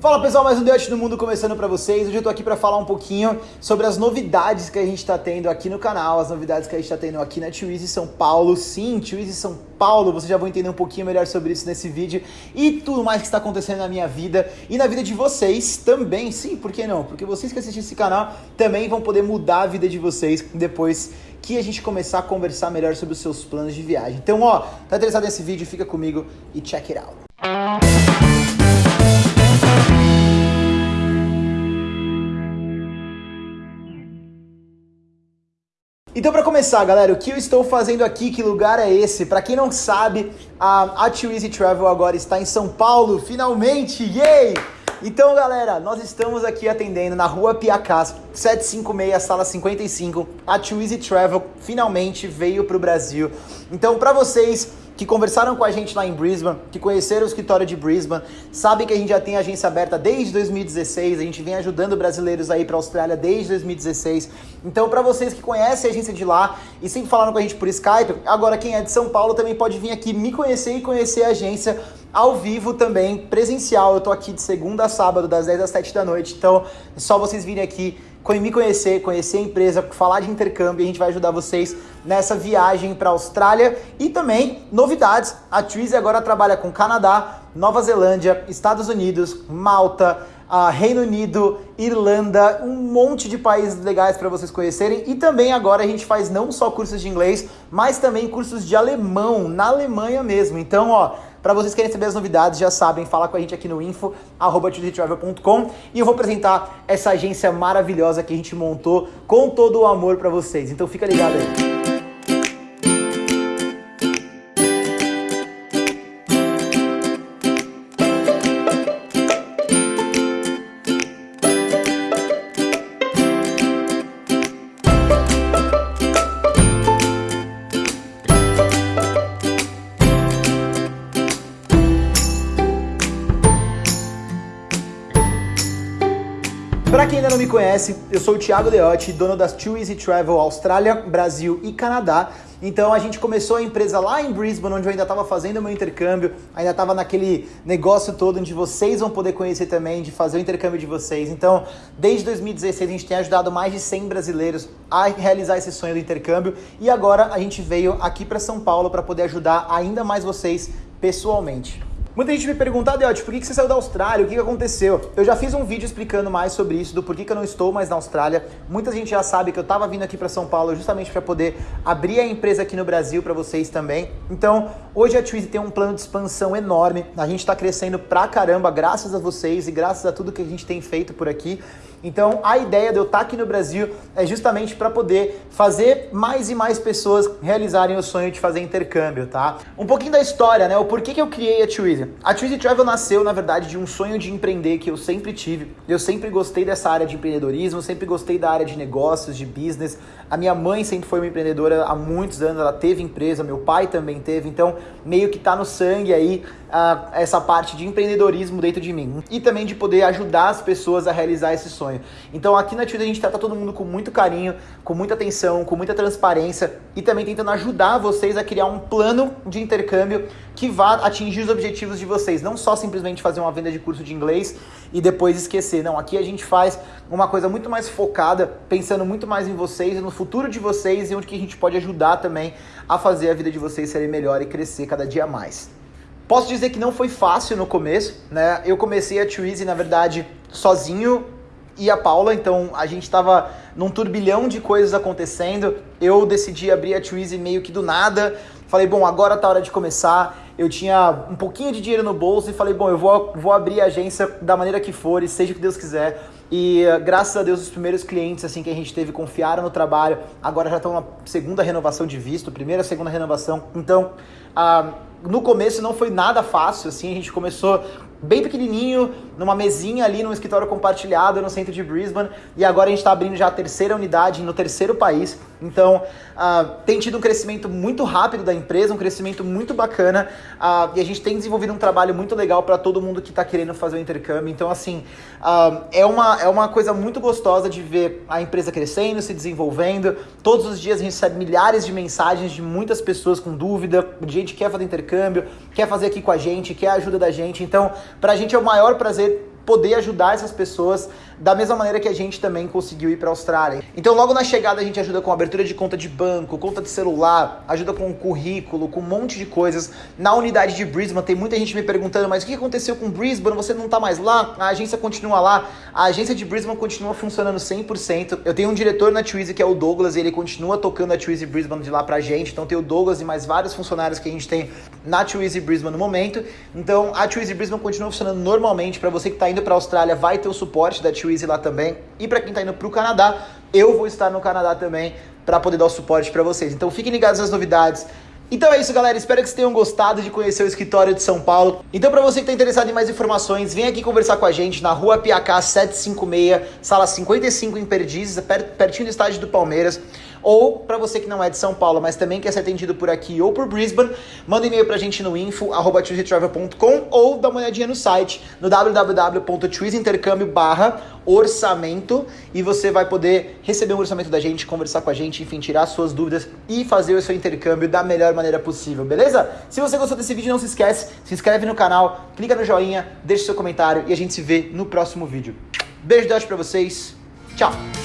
Fala pessoal, mais um Dutch do Mundo começando para vocês. Hoje eu tô aqui para falar um pouquinho sobre as novidades que a gente está tendo aqui no canal, as novidades que a gente está tendo aqui na Twizy São Paulo. Sim, Twizy São Paulo, vocês já vão entender um pouquinho melhor sobre isso nesse vídeo e tudo mais que está acontecendo na minha vida e na vida de vocês também. Sim, por que não? Porque vocês que assistem esse canal também vão poder mudar a vida de vocês depois que a gente começar a conversar melhor sobre os seus planos de viagem. Então, ó, tá interessado nesse vídeo? Fica comigo e check it out. Então, para começar, galera, o que eu estou fazendo aqui? Que lugar é esse? Para quem não sabe, a, a Too Easy Travel agora está em São Paulo, finalmente! Yay! Então, galera, nós estamos aqui atendendo na rua Piacás, 756, sala 55. A Too Easy Travel finalmente veio para o Brasil. Então, para vocês que conversaram com a gente lá em Brisbane, que conheceram o escritório de Brisbane, sabem que a gente já tem agência aberta desde 2016, a gente vem ajudando brasileiros aí para a Austrália desde 2016. Então, para vocês que conhecem a agência de lá e sempre falaram com a gente por Skype, agora quem é de São Paulo também pode vir aqui me conhecer e conhecer a agência ao vivo também, presencial. Eu tô aqui de segunda a sábado, das 10 às 7 da noite. Então, é só vocês virem aqui me conhecer, conhecer a empresa, falar de intercâmbio, a gente vai ajudar vocês nessa viagem para a Austrália e também novidades. A Twizy agora trabalha com Canadá, Nova Zelândia, Estados Unidos, Malta, uh, Reino Unido, Irlanda, um monte de países legais para vocês conhecerem. E também agora a gente faz não só cursos de inglês, mas também cursos de alemão, na Alemanha mesmo. Então, ó, para vocês que querem saber as novidades, já sabem, fala com a gente aqui no info, e eu vou apresentar essa agência maravilhosa que a gente montou com todo o amor para vocês. Então fica ligado aí. Para quem ainda não me conhece, eu sou o Thiago Deotti, dono das Too Easy Travel Austrália, Brasil e Canadá. Então a gente começou a empresa lá em Brisbane, onde eu ainda estava fazendo meu intercâmbio, ainda estava naquele negócio todo onde vocês vão poder conhecer também, de fazer o intercâmbio de vocês. Então, desde 2016 a gente tem ajudado mais de 100 brasileiros a realizar esse sonho do intercâmbio e agora a gente veio aqui para São Paulo para poder ajudar ainda mais vocês pessoalmente. Muita gente me pergunta, Adeote, por que você saiu da Austrália? O que aconteceu? Eu já fiz um vídeo explicando mais sobre isso, do porquê que eu não estou mais na Austrália. Muita gente já sabe que eu estava vindo aqui para São Paulo justamente para poder abrir a empresa aqui no Brasil para vocês também. Então, hoje a Twizy tem um plano de expansão enorme. A gente está crescendo pra caramba, graças a vocês e graças a tudo que a gente tem feito por aqui. Então, a ideia de eu estar aqui no Brasil é justamente para poder fazer mais e mais pessoas realizarem o sonho de fazer intercâmbio, tá? Um pouquinho da história, né? O porquê que eu criei a Twizy. A Twizy Travel nasceu, na verdade, de um sonho de empreender que eu sempre tive. Eu sempre gostei dessa área de empreendedorismo, sempre gostei da área de negócios, de business. A minha mãe sempre foi uma empreendedora há muitos anos, ela teve empresa, meu pai também teve, então meio que tá no sangue aí uh, essa parte de empreendedorismo dentro de mim. E também de poder ajudar as pessoas a realizar esse sonho. Então aqui na Twitter a gente trata todo mundo com muito carinho, com muita atenção, com muita transparência e também tentando ajudar vocês a criar um plano de intercâmbio que vá atingir os objetivos de vocês. Não só simplesmente fazer uma venda de curso de inglês e depois esquecer. Não, aqui a gente faz uma coisa muito mais focada, pensando muito mais em vocês e no futuro de vocês e onde que a gente pode ajudar também a fazer a vida de vocês ser melhor e crescer cada dia mais. Posso dizer que não foi fácil no começo, né? Eu comecei a Twizy, na verdade, sozinho e a Paula, então a gente estava num turbilhão de coisas acontecendo. Eu decidi abrir a Twizy meio que do nada. Falei, bom, agora tá hora de começar. Eu tinha um pouquinho de dinheiro no bolso e falei, bom, eu vou, vou abrir a agência da maneira que for e seja o que Deus quiser. E graças a Deus os primeiros clientes assim que a gente teve confiaram no trabalho. Agora já estão na segunda renovação de visto, primeira, segunda renovação. Então, ah, no começo não foi nada fácil, assim, a gente começou bem pequenininho, numa mesinha ali num escritório compartilhado no centro de Brisbane, e agora a gente está abrindo já a terceira unidade no terceiro país. Então, uh, tem tido um crescimento muito rápido da empresa, um crescimento muito bacana, uh, e a gente tem desenvolvido um trabalho muito legal para todo mundo que está querendo fazer o intercâmbio. Então, assim, uh, é, uma, é uma coisa muito gostosa de ver a empresa crescendo, se desenvolvendo. Todos os dias a gente recebe milhares de mensagens de muitas pessoas com dúvida, de gente que quer fazer intercâmbio, quer fazer aqui com a gente, quer a ajuda da gente. Então, para a gente é o maior prazer poder ajudar essas pessoas da mesma maneira que a gente também conseguiu ir para a Austrália. Então, logo na chegada, a gente ajuda com abertura de conta de banco, conta de celular, ajuda com currículo, com um monte de coisas. Na unidade de Brisbane, tem muita gente me perguntando, mas o que aconteceu com Brisbane? Você não está mais lá? A agência continua lá? A agência de Brisbane continua funcionando 100%. Eu tenho um diretor na Twizy que é o Douglas, e ele continua tocando a Twizy Brisbane de lá pra gente. Então, tem o Douglas e mais vários funcionários que a gente tem na Twizy Brisbane no momento. Então, a Twizy Brisbane continua funcionando normalmente. Para você que está indo para a Austrália, vai ter o suporte da Twizy lá também. E para quem está indo para o Canadá, eu vou estar no Canadá também para poder dar o suporte para vocês. Então fiquem ligados nas novidades. Então é isso, galera. Espero que vocês tenham gostado de conhecer o escritório de São Paulo. Então, para você que está interessado em mais informações, vem aqui conversar com a gente na rua Piacá 756, sala 55 em Perdizes, pertinho do estádio do Palmeiras. Ou para você que não é de São Paulo, mas também quer ser atendido por aqui ou por Brisbane, manda um e-mail pra gente no info@twizytravel.com ou dá uma olhadinha no site no www.twizyintercâmbio orçamento e você vai poder receber um orçamento da gente, conversar com a gente, enfim, tirar suas dúvidas e fazer o seu intercâmbio da melhor maneira possível, beleza? Se você gostou desse vídeo, não se esquece, se inscreve no canal, clica no joinha, deixa seu comentário e a gente se vê no próximo vídeo. Beijo de para vocês. Tchau.